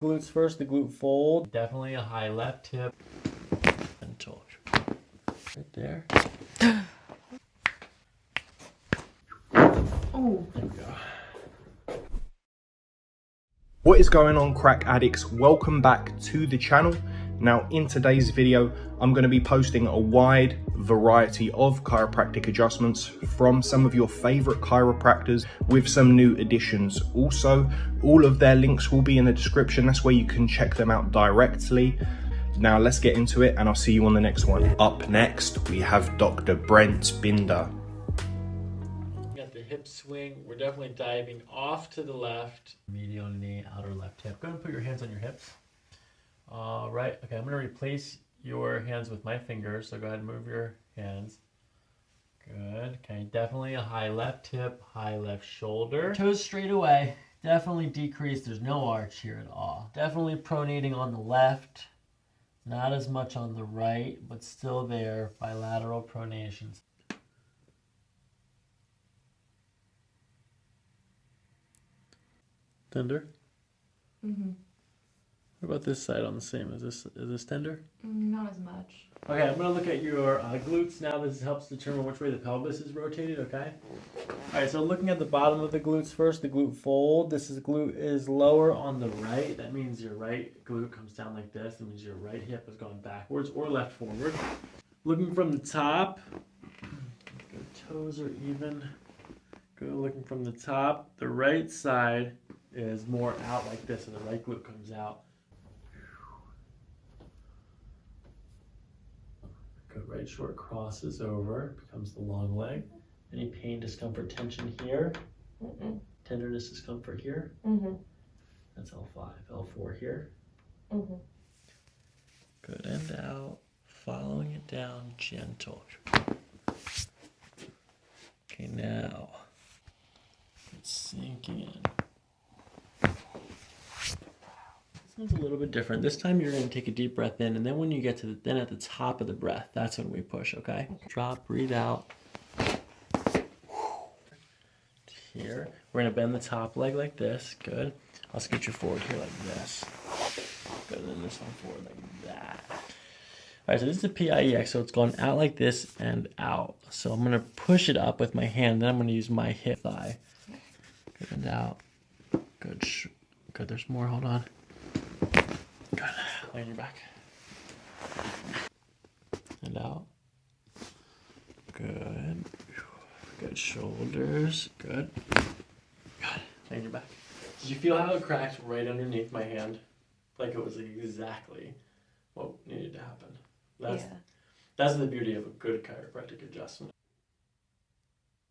Glutes first, the glute fold. Definitely a high left hip. And shoulder. Right there. Oh, There we go. What is going on crack addicts? Welcome back to the channel. Now in today's video, I'm going to be posting a wide variety of chiropractic adjustments from some of your favorite chiropractors with some new additions. Also, all of their links will be in the description. That's where you can check them out directly. Now let's get into it and I'll see you on the next one. Up next, we have Dr. Brent Binder. Got the hip swing. We're definitely diving off to the left. Medial knee, outer left hip. Go ahead and put your hands on your hips. All right. Okay, I'm going to replace your hands with my fingers. So go ahead and move your hands. Good. Okay, definitely a high left hip, high left shoulder. Toes straight away. Definitely decreased, There's no arch here at all. Definitely pronating on the left. Not as much on the right, but still there. Bilateral pronations. Tender. mm-hmm. What about this side on the same? Is this is this tender? not as much. Okay, I'm gonna look at your uh, glutes now. This helps determine which way the pelvis is rotated. Okay. All right. So looking at the bottom of the glutes first, the glute fold. This is glute is lower on the right. That means your right glute comes down like this. That means your right hip is going backwards or left forward. Looking from the top. Good toes are even. Good. Looking from the top, the right side is more out like this, and the right glute comes out. Right short crosses over, becomes the long leg. Any pain, discomfort, tension here? Mm-mm. Tenderness, discomfort here? Mm-hmm. That's L5. L4 here. Mm-hmm. Good and out. Following it down, gentle. Okay, now it's sinking in. This one's a little bit different. This time you're going to take a deep breath in, and then when you get to the then at the top of the breath, that's when we push. Okay. Drop, breathe out. Here, we're going to bend the top leg like this. Good. I'll scoot you forward here like this. Good. And then this one forward like that. All right, so this is a PIEX, so it's going out like this and out. So I'm gonna push it up with my hand, then I'm gonna use my hip thigh. Good and out. Good. Good. There's more. Hold on. Good. Lay on your back. And out. Good. Good shoulders. Good. Good. Lay on your back. Did you feel how it cracked right underneath my hand? Like it was exactly what needed to happen. That's yeah. that's the beauty of a good chiropractic adjustment.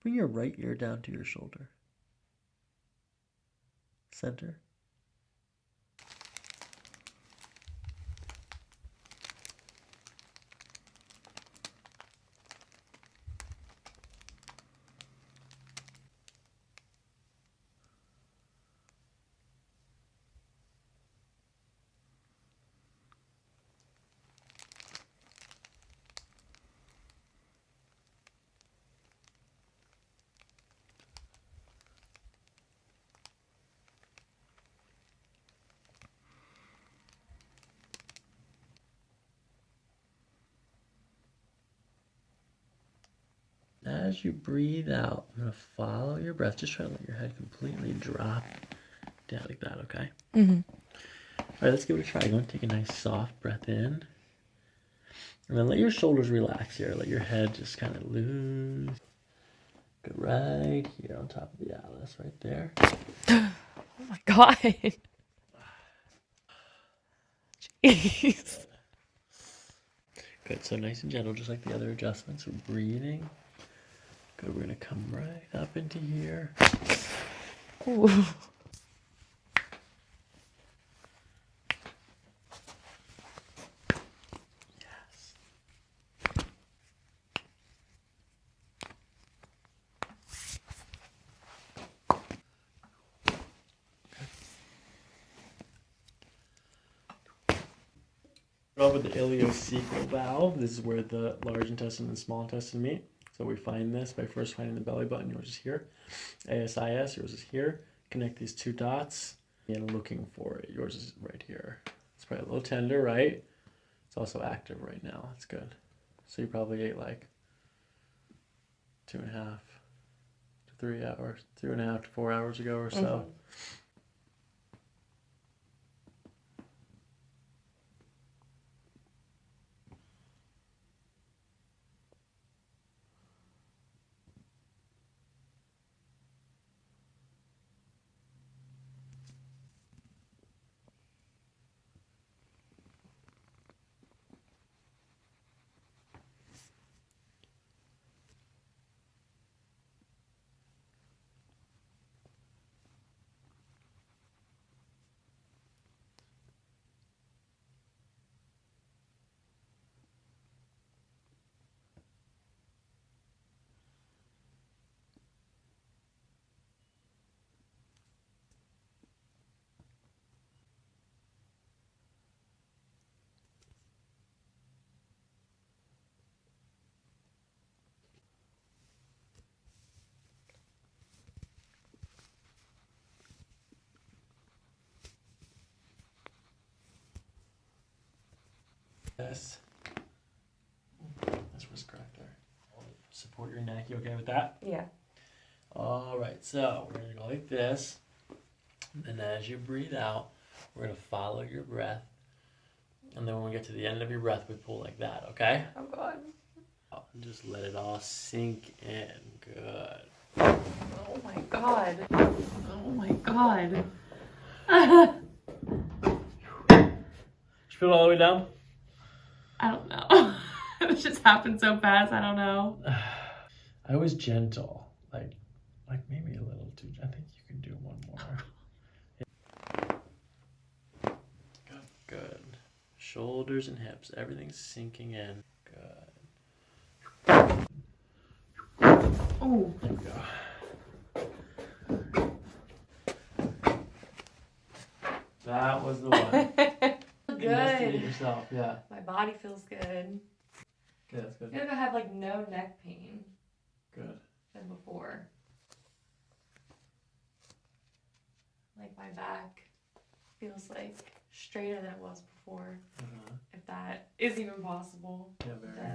Bring your right ear down to your shoulder. Center. As you breathe out, I'm gonna follow your breath. Just try to let your head completely drop down like that, okay? Mm-hmm. All right, let's give it a try. Go and take a nice soft breath in. And then let your shoulders relax here. Let your head just kind of loose. Good, right here on top of the atlas, right there. Oh my god. Jeez. Good, so nice and gentle, just like the other adjustments. We're breathing. We're gonna come right up into here. Ooh. Yes. With the ileocecal valve. This is where the large intestine and small intestine meet. So we find this by first finding the belly button. Yours is here. ASIS, yours is here. Connect these two dots. and looking for it. Yours is right here. It's probably a little tender, right? It's also active right now. That's good. So you probably ate like two and a half to three hours, two and a half to four hours ago or so. Mm-hmm. Yes. That's what's correct there. Support your neck. You okay with that? Yeah. All right. So we're gonna go like this, and as you breathe out, we're gonna follow your breath, and then when we get to the end of your breath, we pull like that. Okay? Oh god. Oh, and just let it all sink in. Good. Oh my god. Oh my god. Just feel it all the way down. I don't know. it just happened so fast. I don't know. I was gentle, like, like maybe a little too. I think you can do one more. Good, good. Shoulders and hips, everything's sinking in. Good. Oh. There we go. That was the one. Good. yourself, yeah. My body feels good. Yeah, that's I good. feel like I have like no neck pain Good. than before. Like my back feels like straighter than it was before. Uh-huh. If that is even possible. Yeah, very.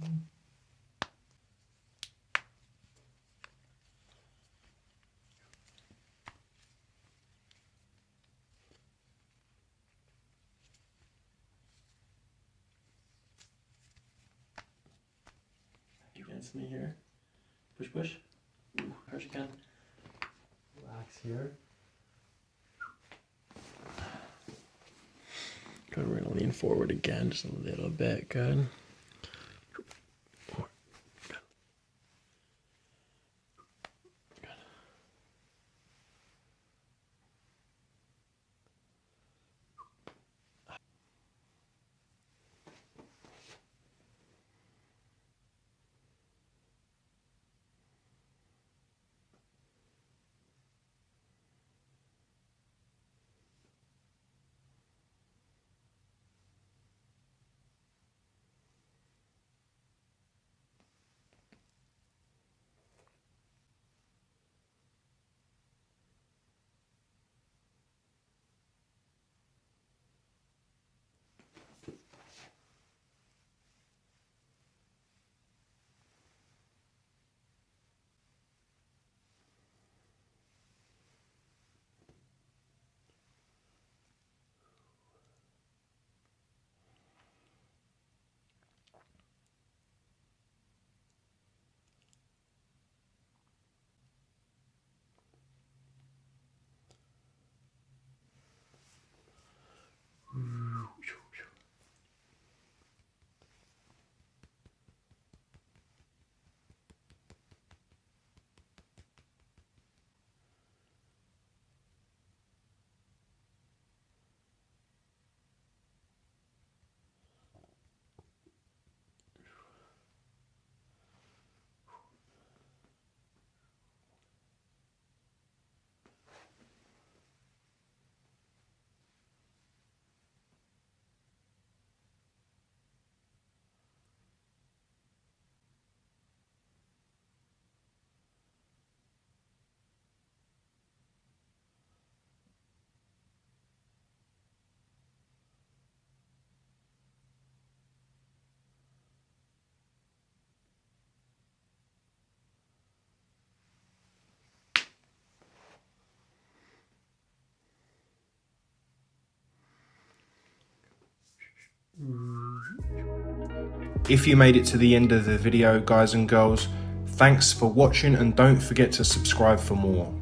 Does. against me here. Push, push. Ooh, hard you can. Relax here. Good, we're gonna lean forward again just a little bit. Good. If you made it to the end of the video, guys and girls, thanks for watching and don't forget to subscribe for more.